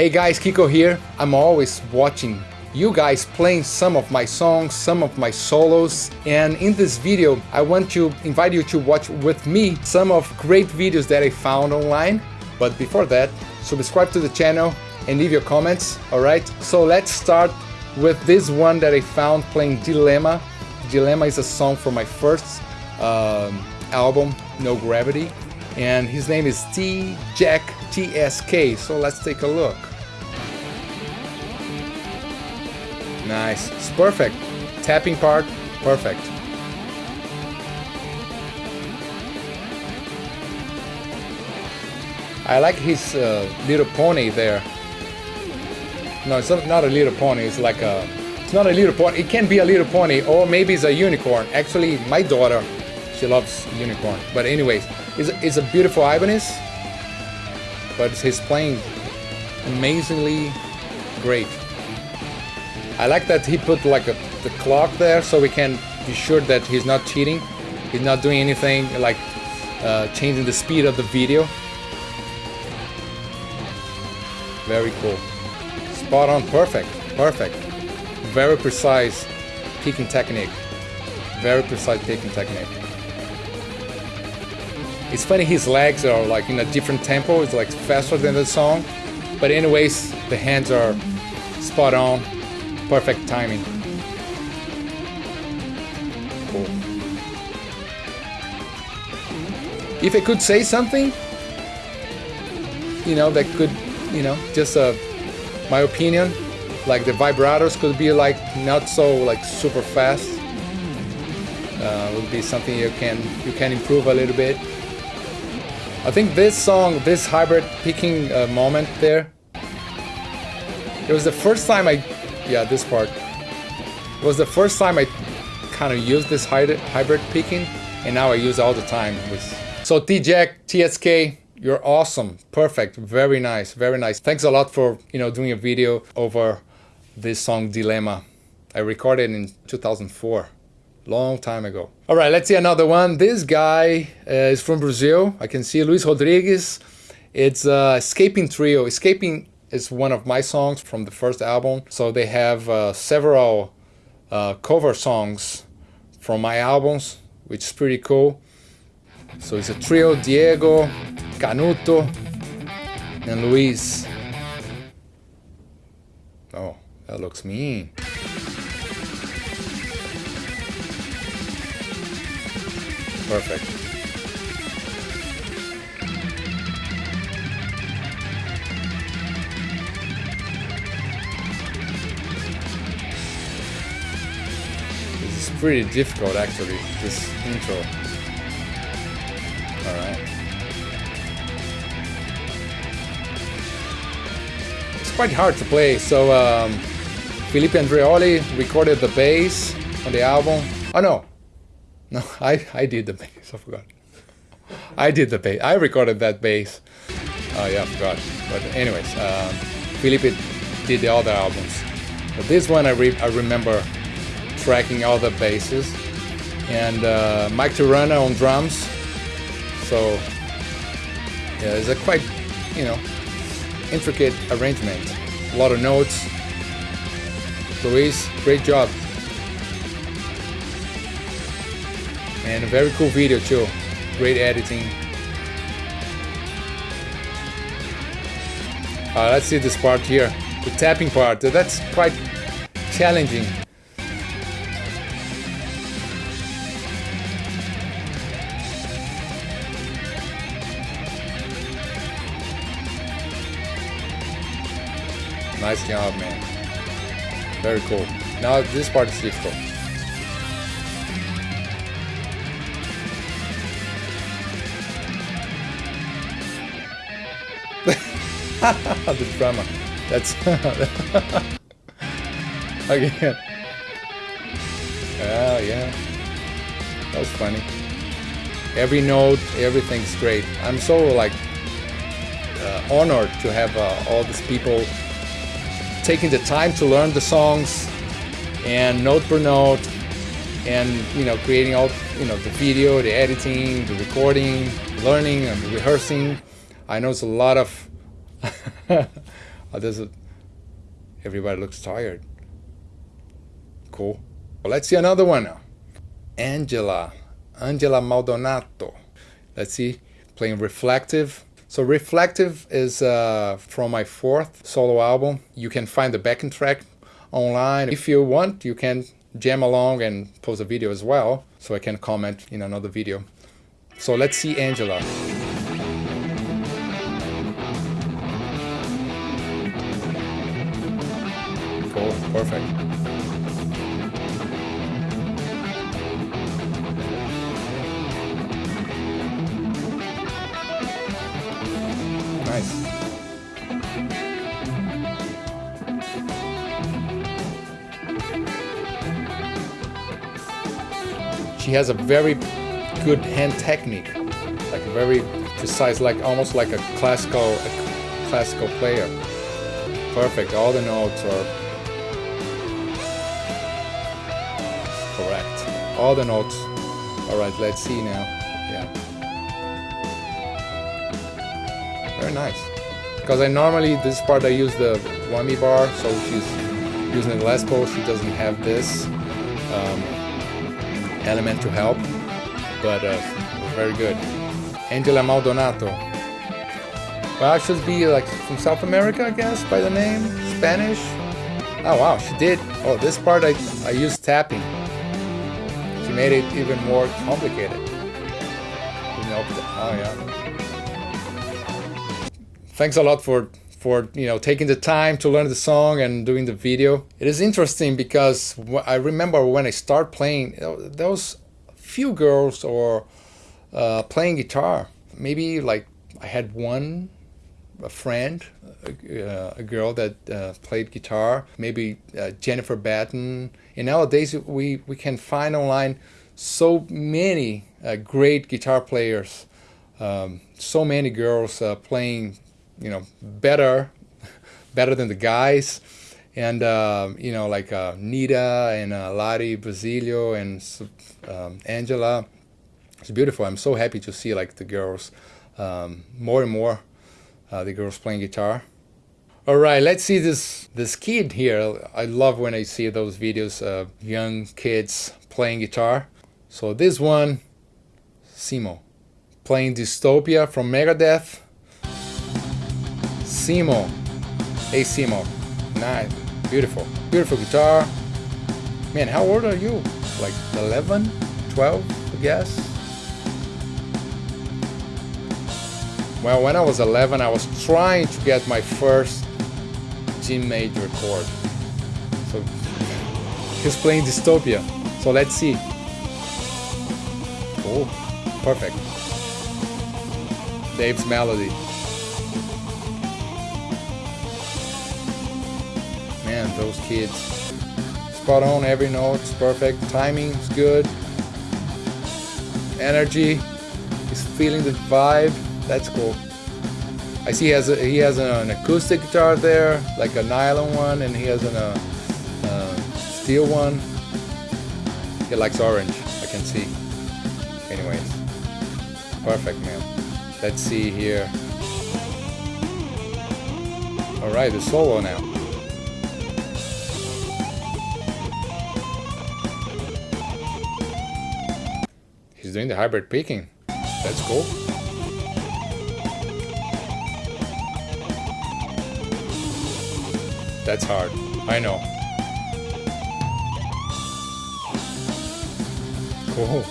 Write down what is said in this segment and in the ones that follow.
Hey guys, Kiko here. I'm always watching you guys playing some of my songs, some of my solos, and in this video I want to invite you to watch with me some of great videos that I found online. But before that, subscribe to the channel and leave your comments, alright? So let's start with this one that I found playing Dilemma. Dilemma is a song from my first um, album, No Gravity, and his name is T Jack TSK. So let's take a look. Nice, it's perfect. Tapping part, perfect. I like his uh, little pony there. No, it's not a little pony. It's like a. It's not a little pony. It can be a little pony, or maybe it's a unicorn. Actually, my daughter, she loves unicorn. But anyways, it's a, it's a beautiful Ibanez. But he's playing amazingly great. I like that he put like a, the clock there, so we can be sure that he's not cheating. He's not doing anything like uh, changing the speed of the video. Very cool. Spot on, perfect, perfect. Very precise picking technique. Very precise picking technique. It's funny his legs are like in a different tempo, it's like faster than the song. But anyways, the hands are spot on, perfect timing. Cool. If I could say something, you know, that could, you know, just uh, my opinion, like the vibratos could be like not so like super fast. Uh, would be something you can you can improve a little bit. I think this song, this hybrid picking uh, moment there, it was the first time I, yeah, this part. It was the first time I kind of used this hybrid picking, and now I use all the time. So T-Jack, TSK, you're awesome, perfect, very nice, very nice. Thanks a lot for you know doing a video over this song Dilemma. I recorded in 2004 long time ago. All right, let's see another one. This guy uh, is from Brazil. I can see Luis Rodriguez. It's uh, Escaping Trio. Escaping is one of my songs from the first album. So they have uh, several uh, cover songs from my albums, which is pretty cool. So it's a trio, Diego, Canuto, and Luis. Oh, that looks mean. Perfect. Pretty difficult actually, this intro. Alright. It's quite hard to play, so um, Felipe Andreoli recorded the bass on the album. Oh no, no, I, I did the bass, I forgot. I did the bass. I recorded that bass. Oh yeah, I forgot. But anyways, um, Felipe did the other albums. But this one I, re I remember tracking all the basses. And uh, Mike Terrana on drums. So yeah, it's a quite, you know, intricate arrangement. A lot of notes. Luis, great job. and a very cool video too great editing uh, let's see this part here the tapping part that's quite challenging nice job man very cool now this part is difficult the drama. That's again. Oh yeah, that was funny. Every note, everything's great. I'm so like uh, honored to have uh, all these people taking the time to learn the songs and note per note and you know creating all you know the video the editing the recording learning and rehearsing i know it's a lot of there's a, everybody looks tired. Cool. Well, let's see another one now. Angela, Angela Maldonato. Let's see, playing Reflective. So Reflective is uh, from my fourth solo album. You can find the backing track online. If you want, you can jam along and post a video as well, so I can comment in another video. So let's see Angela. She has a very good hand technique, like a very precise, like almost like a classical, a classical player. Perfect. All the notes are correct. All the notes. All right. Let's see now. Yeah. Very nice. Because I normally this part I use the whammy bar, so she's using the Les Paul. She doesn't have this um, element to help, but uh, very good. Angela Maldonato. Well, she should be like from South America, I guess, by the name. Spanish. Oh wow, she did. Oh, this part I I used tapping. She made it even more complicated. Oh yeah thanks a lot for for you know taking the time to learn the song and doing the video. It is interesting because I remember when I start playing, those few girls or uh, playing guitar. Maybe like I had one a friend, a, a girl that uh, played guitar. Maybe uh, Jennifer Batten. And nowadays we we can find online so many uh, great guitar players. Um, so many girls uh, playing you know better better than the guys. And uh, you know like uh, Nita and uh, Lari Basilio and um, Angela. It's beautiful. I'm so happy to see like the girls um, more and more uh, the girls playing guitar. All right let's see this this kid here. I love when I see those videos of young kids playing guitar. So this one Simo playing Dystopia from Megadeth Simo. Hey Simo. Nice. Beautiful. Beautiful guitar. Man, how old are you? Like 11? 12, I guess? Well, when I was 11, I was trying to get my first G major chord. So he's playing Dystopia. So let's see. Oh, perfect. Dave's melody. Man, those kids. Spot on, every note's perfect, timing's good. Energy, he's feeling the vibe, that's cool. I see he has, a, he has an acoustic guitar there, like a nylon one, and he has an, a, uh, steel one. He likes orange, I can see. Anyways, perfect, man. Let's see here. Alright, the solo now. He's doing the hybrid picking. That's cool. That's hard. I know. Cool.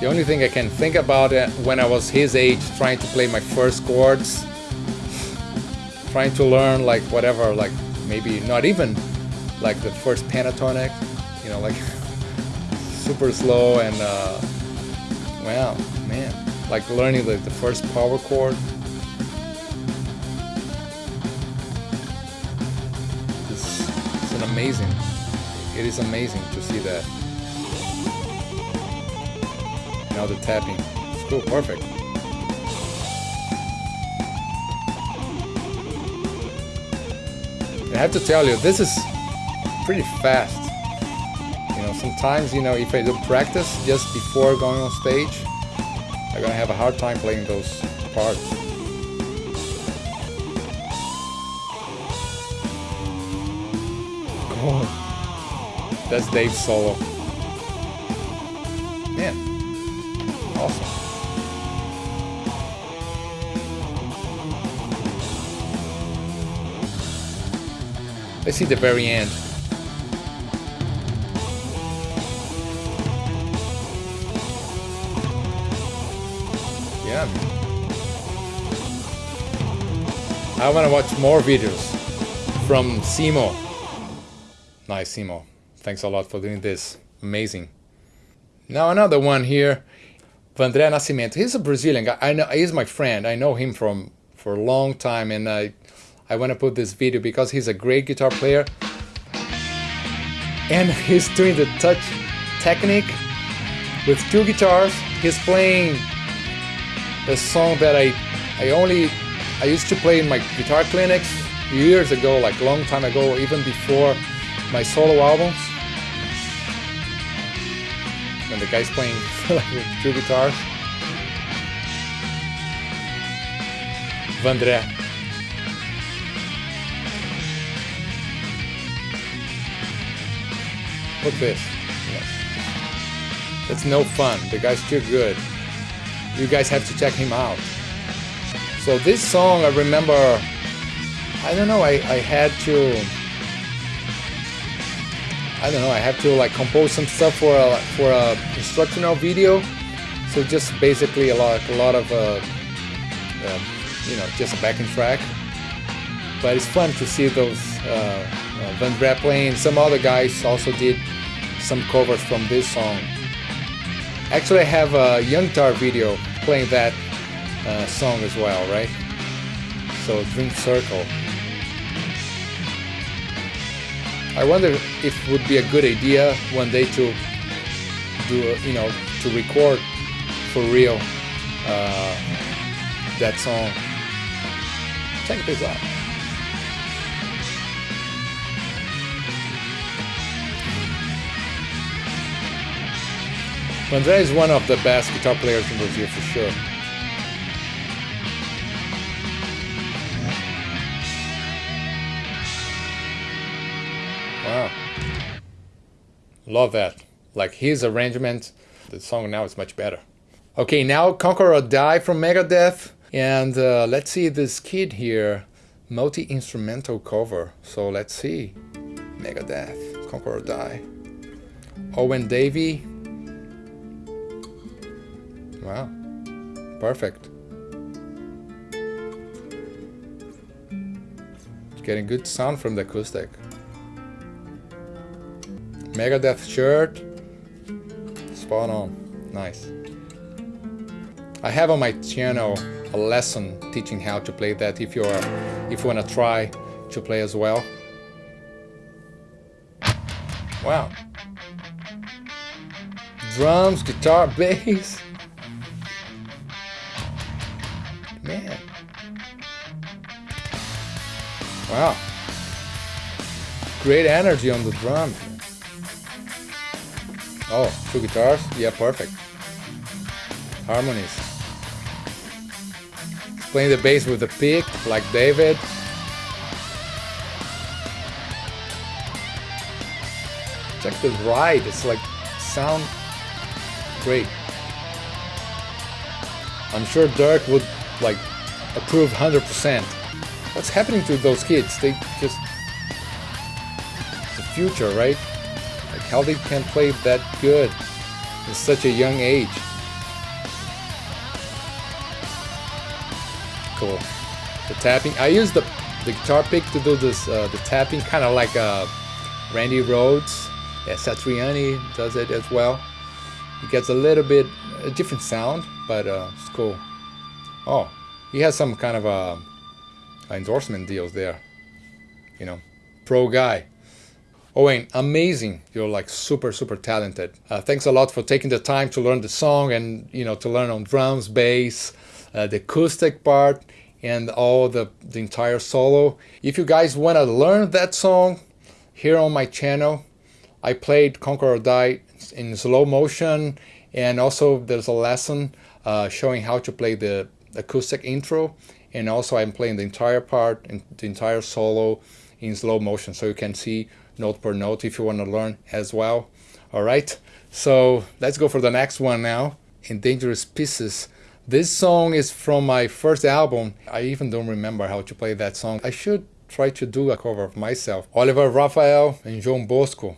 The only thing I can think about it when I was his age trying to play my first chords, trying to learn like whatever, like maybe not even like the first pentatonic, you know, like super slow and uh, wow, man, like learning the, the first power chord. It's, it's an amazing. It is amazing to see that. Now the tapping. It's cool, perfect. I have to tell you, this is pretty fast sometimes, you know, if I don't practice just before going on stage, I'm gonna have a hard time playing those parts. Oh, that's Dave's solo. Man, awesome. Let's see the very end. I want to watch more videos from Simo. Nice, Simo. Thanks a lot for doing this. Amazing. Now another one here. Vandré Nascimento. He's a Brazilian guy. I know he's my friend. I know him from for a long time, and I I want to put this video because he's a great guitar player and he's doing the touch technique with two guitars he's playing a song that I I only I used to play in my guitar clinics years ago like long time ago even before my solo albums And the guy's playing like two guitars Vandré Look at this. It's no fun. The guy's too good. You guys have to check him out. So this song, I remember, I don't know, I, I had to, I don't know, I have to like compose some stuff for a, for a instructional video. So just basically a lot, a lot of, uh, uh, you know, just a backing track. But it's fun to see those uh, uh, Vandré playing. Some other guys also did some covers from this song. Actually, I have a Young Guitar video playing that uh, song as well, right? So, Dream Circle. I wonder if it would be a good idea one day to do, you know, to record for real uh, that song. Check this out. Vandré is one of the best guitar players in Brazil for sure. Wow. Love that. Like his arrangement, the song now is much better. Okay, now Conquer or Die from Megadeth. And uh, let's see this kid here, multi-instrumental cover. So let's see. Megadeth, Conquer or Die. Owen Davey, Wow. Perfect. Getting good sound from the acoustic. Megadeth shirt. Spot on. Nice. I have on my channel a lesson teaching how to play that if you're if you want to try to play as well. Wow. Drums, guitar, bass. Great energy on the drum. Oh, two guitars? Yeah, perfect. Harmonies. Playing the bass with the pick, like David. Check the ride, it's like sound great. I'm sure Dirk would like approve 100%. What's happening to those kids? They just future, right? Like how they can play that good at such a young age. Cool. The tapping. I use the the guitar pick to do this uh, the tapping, kind of like uh, Randy Rhoads. Yeah, Satriani does it as well. It gets a little bit a different sound, but uh, it's cool. Oh, he has some kind of a endorsement deals there. You know, pro guy. Owen, amazing. You're like super, super talented. Uh, thanks a lot for taking the time to learn the song and, you know, to learn on drums, bass, uh, the acoustic part, and all the, the entire solo. If you guys want to learn that song, here on my channel, I played Conquer or Die in slow motion, and also there's a lesson uh, showing how to play the acoustic intro, and also I'm playing the entire part and the entire solo in slow motion, so you can see note per note if you want to learn as well. All right, so let's go for the next one now. Endangered Species. This song is from my first album. I even don't remember how to play that song. I should try to do a cover of myself. Oliver Rafael and João Bosco.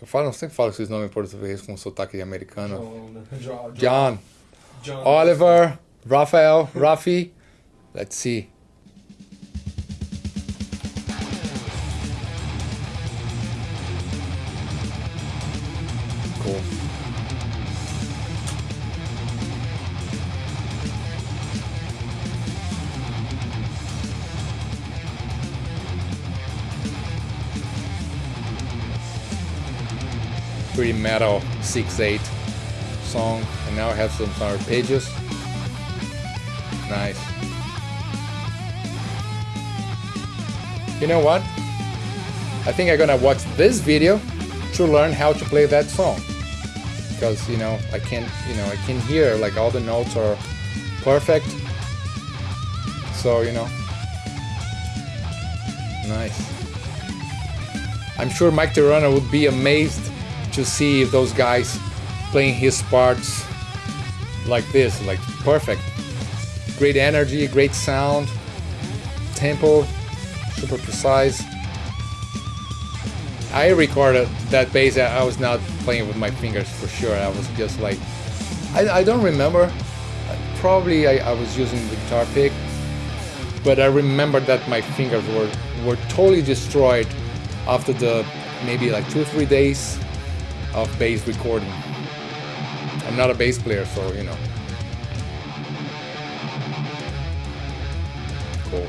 Eu falo, não sei que falo esses nomes em português com sotaque americano. John. John, John. Oliver, Rafael, Rafi. Let's see. Cool. Pretty metal 6-8 song and now I have some arpeggios. Nice. You know what? I think I'm gonna watch this video to learn how to play that song. Because you know I can't—you know I can hear like all the notes are perfect. So you know Nice. I'm sure Mike Terrana would be amazed to see those guys playing his parts like this, like perfect. Great energy, great sound, tempo, super precise. I recorded that bass, I was not playing with my fingers for sure. I was just like, I, I don't remember. Probably I, I was using the guitar pick, but I remember that my fingers were, were totally destroyed after the maybe like two or three days of bass recording. I'm not a bass player, so you know. Cool.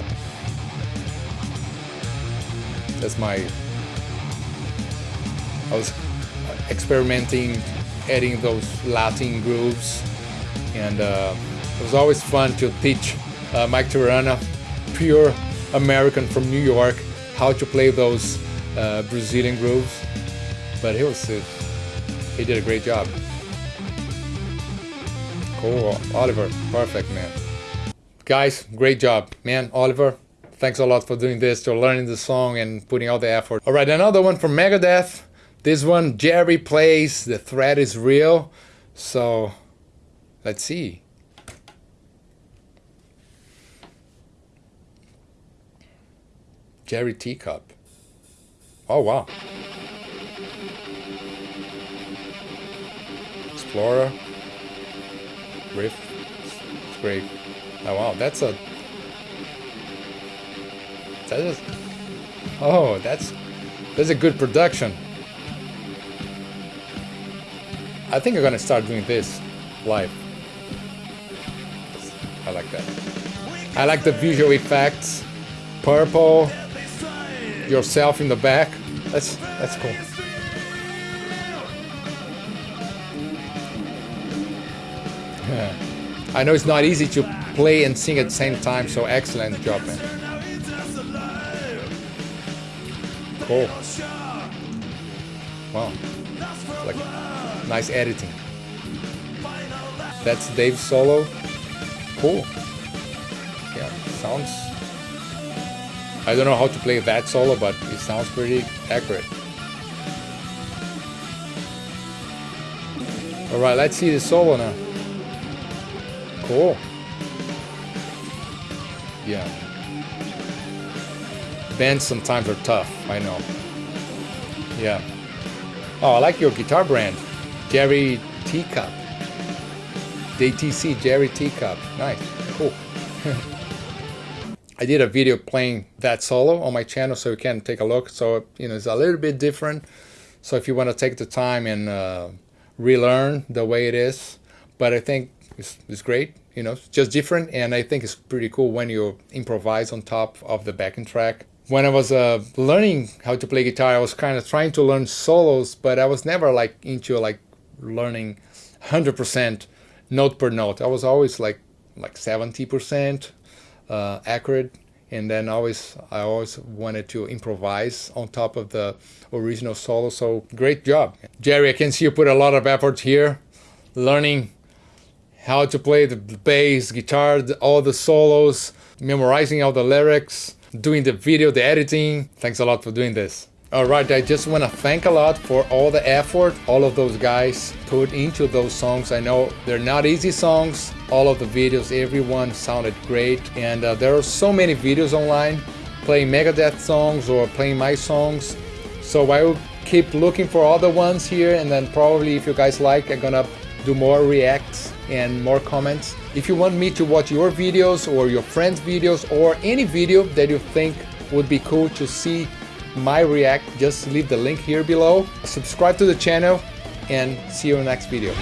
That's my. I was experimenting, adding those Latin grooves, and uh, it was always fun to teach uh, Mike Terrana, pure American from New York, how to play those uh, Brazilian grooves. But he was uh, he did a great job. Cool, Oliver, perfect man. Guys, great job, man, Oliver. Thanks a lot for doing this, for learning the song and putting all the effort. All right, another one from Megadeth. This one, Jerry plays. The threat is real. So, let's see. Jerry Teacup. Oh wow. Explorer. Riff. It's great. Oh wow, that's a that is Oh, that's that's a good production. I think I'm gonna start doing this live. I like that. I like the visual effects. Purple, yourself in the back. That's that's cool. I know it's not easy to play and sing at the same time, so excellent job, man. Cool. Wow. Like nice editing. That's Dave's solo. Cool. Yeah, sounds I don't know how to play that solo, but it sounds pretty accurate. Alright, let's see the solo now. Cool. Yeah. Bands sometimes are tough, I know. Yeah. Oh, I like your guitar brand. Jerry Teacup. DTC Jerry Teacup. Nice. Cool. I did a video playing that solo on my channel so you can take a look. So, you know, it's a little bit different. So if you want to take the time and uh, relearn the way it is, but I think it's, it's great, you know, it's just different. And I think it's pretty cool when you improvise on top of the backing track. When I was uh, learning how to play guitar, I was kind of trying to learn solos, but I was never like into like learning 100% note per note. I was always like like 70% uh, accurate and then always I always wanted to improvise on top of the original solo so great job Jerry I can see you put a lot of effort here learning how to play the bass, guitar, all the solos, memorizing all the lyrics, doing the video, the editing. Thanks a lot for doing this. Alright, I just want to thank a lot for all the effort all of those guys put into those songs. I know they're not easy songs. All of the videos, everyone sounded great. And uh, there are so many videos online playing Megadeth songs or playing my songs. So I will keep looking for other ones here and then probably if you guys like, I'm gonna do more reacts and more comments. If you want me to watch your videos or your friends' videos or any video that you think would be cool to see my react, just leave the link here below. Subscribe to the channel and see you in the next video.